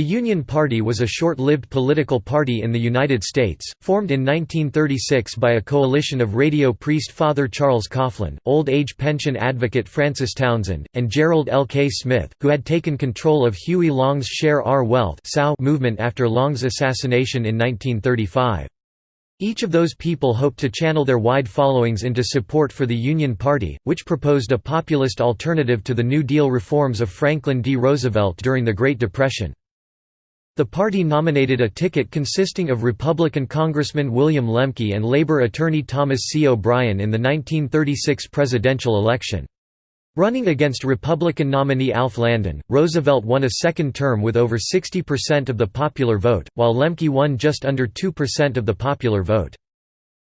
The Union Party was a short-lived political party in the United States, formed in 1936 by a coalition of radio priest Father Charles Coughlin, old-age pension advocate Francis Townsend, and Gerald L. K. Smith, who had taken control of Huey Long's Share Our Wealth movement after Long's assassination in 1935. Each of those people hoped to channel their wide followings into support for the Union Party, which proposed a populist alternative to the New Deal reforms of Franklin D. Roosevelt during the Great Depression. The party nominated a ticket consisting of Republican Congressman William Lemke and Labor attorney Thomas C. O'Brien in the 1936 presidential election. Running against Republican nominee Alf Landon, Roosevelt won a second term with over 60% of the popular vote, while Lemke won just under 2% of the popular vote.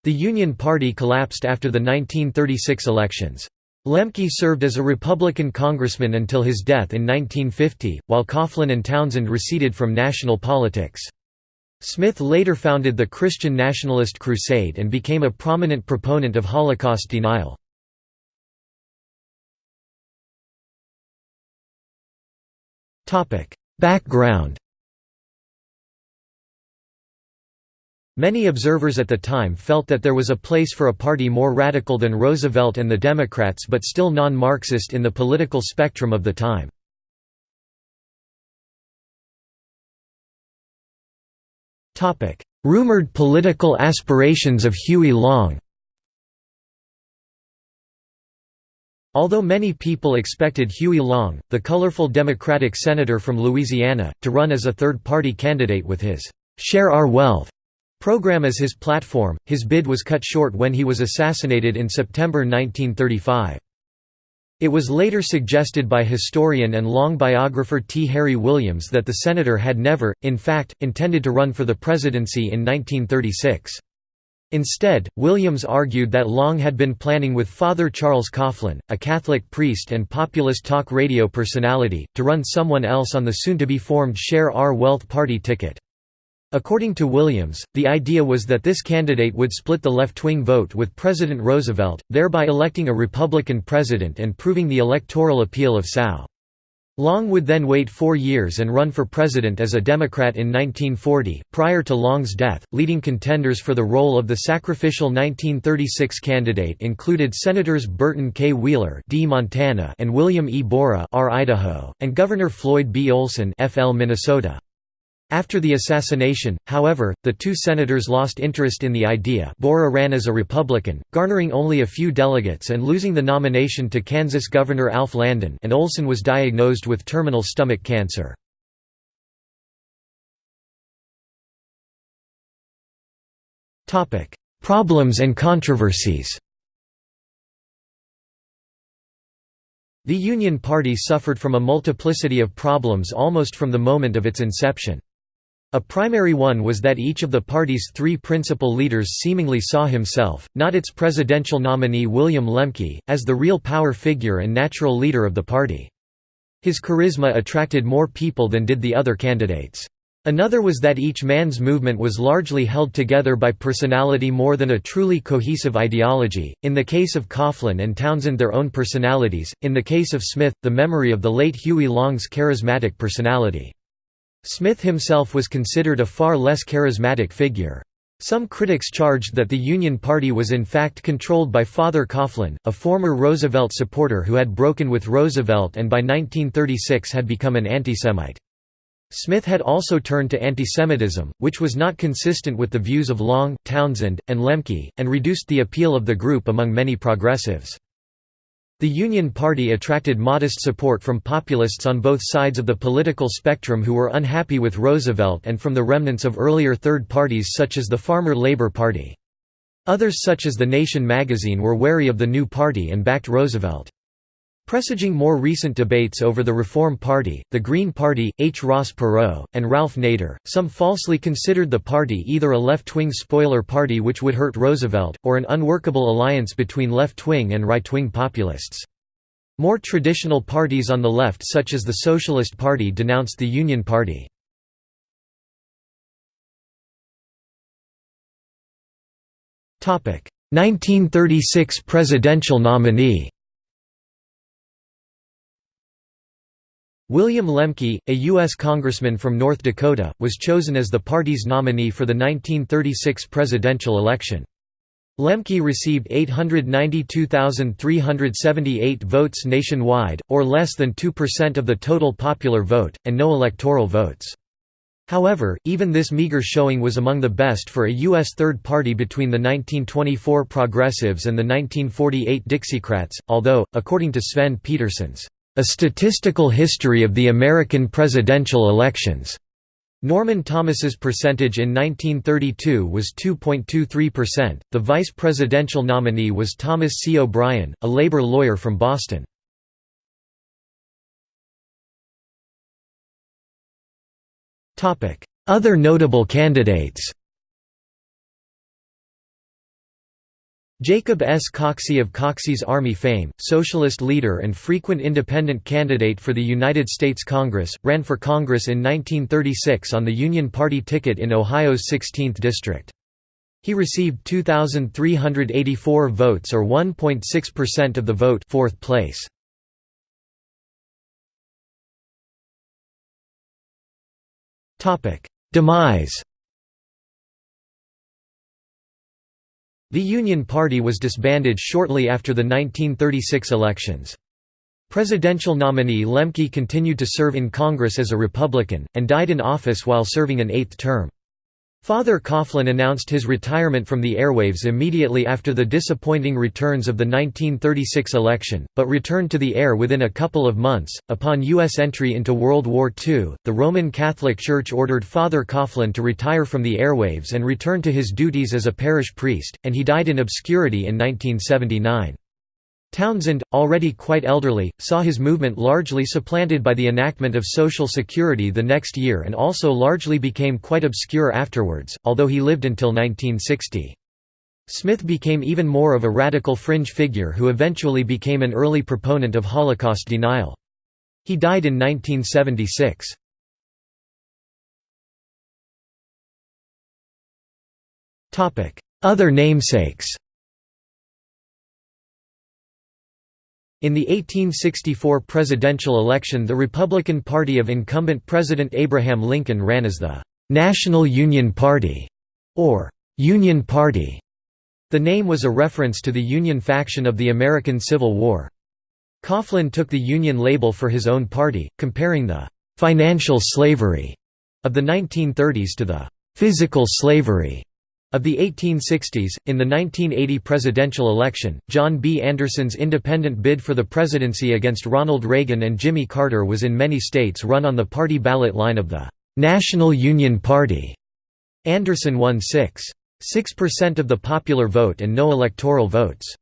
The Union Party collapsed after the 1936 elections. Lemke served as a Republican congressman until his death in 1950, while Coughlin and Townsend receded from national politics. Smith later founded the Christian Nationalist Crusade and became a prominent proponent of Holocaust denial. Background Many observers at the time felt that there was a place for a party more radical than Roosevelt and the Democrats but still non-Marxist in the political spectrum of the time. Rumored political aspirations of Huey Long Although many people expected Huey Long, the colorful Democratic senator from Louisiana, to run as a third-party candidate with his "'Share Our Wealth' program as his platform, his bid was cut short when he was assassinated in September 1935. It was later suggested by historian and long biographer T. Harry Williams that the senator had never, in fact, intended to run for the presidency in 1936. Instead, Williams argued that Long had been planning with Father Charles Coughlin, a Catholic priest and populist talk radio personality, to run someone else on the soon-to-be-formed Share Our Wealth Party ticket. According to Williams, the idea was that this candidate would split the left-wing vote with President Roosevelt, thereby electing a Republican president and proving the electoral appeal of SOW. Long would then wait four years and run for president as a Democrat in 1940. Prior to Long's death, leading contenders for the role of the sacrificial 1936 candidate included Senators Burton K. Wheeler D. Montana and William E. Borah R. Idaho, and Governor Floyd B. Olson FL Minnesota. After the assassination, however, the two senators lost interest in the idea Borah ran as a Republican, garnering only a few delegates and losing the nomination to Kansas Governor Alf Landon and Olson was diagnosed with terminal stomach cancer. Problems and controversies The Union Party suffered from a multiplicity of problems almost from the moment of its inception. A primary one was that each of the party's three principal leaders seemingly saw himself, not its presidential nominee William Lemke, as the real power figure and natural leader of the party. His charisma attracted more people than did the other candidates. Another was that each man's movement was largely held together by personality more than a truly cohesive ideology, in the case of Coughlin and Townsend their own personalities, in the case of Smith, the memory of the late Huey Long's charismatic personality. Smith himself was considered a far less charismatic figure. Some critics charged that the Union Party was in fact controlled by Father Coughlin, a former Roosevelt supporter who had broken with Roosevelt and by 1936 had become an antisemite. Smith had also turned to antisemitism, which was not consistent with the views of Long, Townsend, and Lemke, and reduced the appeal of the group among many progressives. The Union Party attracted modest support from populists on both sides of the political spectrum who were unhappy with Roosevelt and from the remnants of earlier third parties such as the Farmer Labor Party. Others such as The Nation magazine were wary of the new party and backed Roosevelt. Presaging more recent debates over the Reform Party, the Green Party, H. Ross Perot, and Ralph Nader, some falsely considered the party either a left-wing spoiler party which would hurt Roosevelt, or an unworkable alliance between left-wing and right-wing populists. More traditional parties on the left such as the Socialist Party denounced the Union Party. Topic: 1936 presidential nominee. William Lemke, a U.S. congressman from North Dakota, was chosen as the party's nominee for the 1936 presidential election. Lemke received 892,378 votes nationwide, or less than 2% of the total popular vote, and no electoral votes. However, even this meager showing was among the best for a U.S. third party between the 1924 Progressives and the 1948 Dixiecrats, although, according to Svend Petersen's a Statistical History of the American Presidential Elections. Norman Thomas's percentage in 1932 was 2.23%. The vice presidential nominee was Thomas C. O'Brien, a labor lawyer from Boston. Other notable candidates Jacob S. Coxey of Coxey's Army fame, socialist leader and frequent independent candidate for the United States Congress, ran for Congress in 1936 on the Union Party ticket in Ohio's 16th district. He received 2,384 votes or 1.6% of the vote fourth place. Demise The Union Party was disbanded shortly after the 1936 elections. Presidential nominee Lemke continued to serve in Congress as a Republican, and died in office while serving an eighth term. Father Coughlin announced his retirement from the airwaves immediately after the disappointing returns of the 1936 election, but returned to the air within a couple of months. Upon U.S. entry into World War II, the Roman Catholic Church ordered Father Coughlin to retire from the airwaves and return to his duties as a parish priest, and he died in obscurity in 1979. Townsend, already quite elderly, saw his movement largely supplanted by the enactment of Social Security the next year and also largely became quite obscure afterwards, although he lived until 1960. Smith became even more of a radical fringe figure who eventually became an early proponent of Holocaust denial. He died in 1976. Other namesakes In the 1864 presidential election the Republican Party of incumbent President Abraham Lincoln ran as the «National Union Party» or «Union Party». The name was a reference to the Union faction of the American Civil War. Coughlin took the Union label for his own party, comparing the «financial slavery» of the 1930s to the «physical slavery» Of the 1860s, in the 1980 presidential election, John B. Anderson's independent bid for the presidency against Ronald Reagan and Jimmy Carter was in many states run on the party ballot line of the National Union Party. Anderson won 6.6% of the popular vote and no electoral votes.